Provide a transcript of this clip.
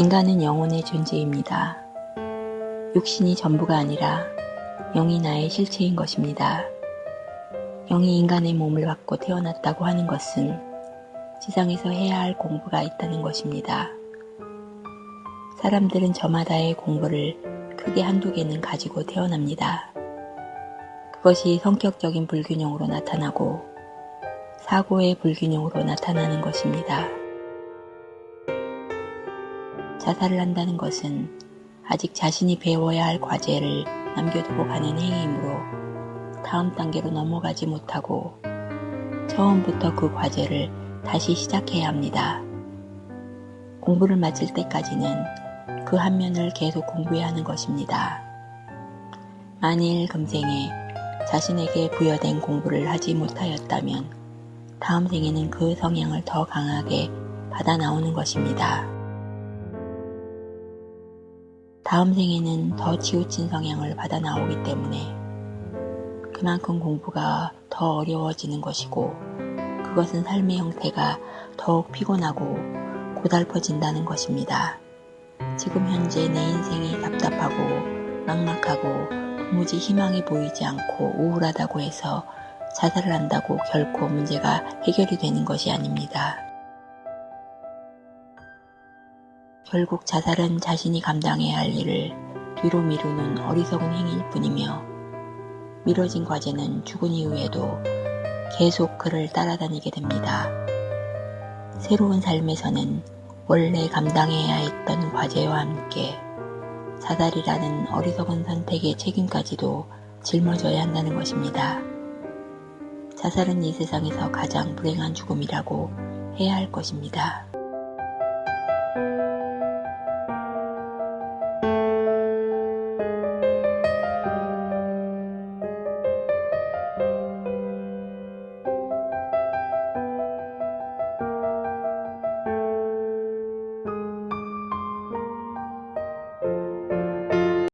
인간은 영혼의 존재입니다. 육신이 전부가 아니라 영이 나의 실체인 것입니다. 영이 인간의 몸을 받고 태어났다고 하는 것은 지상에서 해야 할 공부가 있다는 것입니다. 사람들은 저마다의 공부를 크게 한두 개는 가지고 태어납니다. 그것이 성격적인 불균형으로 나타나고 사고의 불균형으로 나타나는 것입니다. 자살을 한다는 것은 아직 자신이 배워야 할 과제를 남겨두고 가는 행위이므로 다음 단계로 넘어가지 못하고 처음부터 그 과제를 다시 시작해야 합니다. 공부를 마칠 때까지는 그 한 면을 계속 공부해야 하는 것입니다. 만일 금생에 자신에게 부여된 공부를 하지 못하였다면 다음 생에는 그 성향을 더 강하게 받아 나오는 것입니다. 다음 생에는 더 치우친 성향을 받아 나오기 때문에 그만큼 공부가 더 어려워지는 것이고 그것은 삶의 형태가 더욱 피곤하고 고달퍼진다는 것입니다. 지금 현재 내 인생이 답답하고 막막하고 도무지 희망이 보이지 않고 우울하다고 해서 자살을 한다고 결코 문제가 해결이 되는 것이 아닙니다. 결국 자살은 자신이 감당해야 할 일을 뒤로 미루는 어리석은 행위일 뿐이며 미뤄진 과제는 죽은 이후에도 계속 그를 따라다니게 됩니다. 새로운 삶에서는 원래 감당해야 했던 과제와 함께 자살이라는 어리석은 선택의 책임까지도 짊어져야 한다는 것입니다. 자살은 이 세상에서 가장 불행한 죽음이라고 해야 할 것입니다.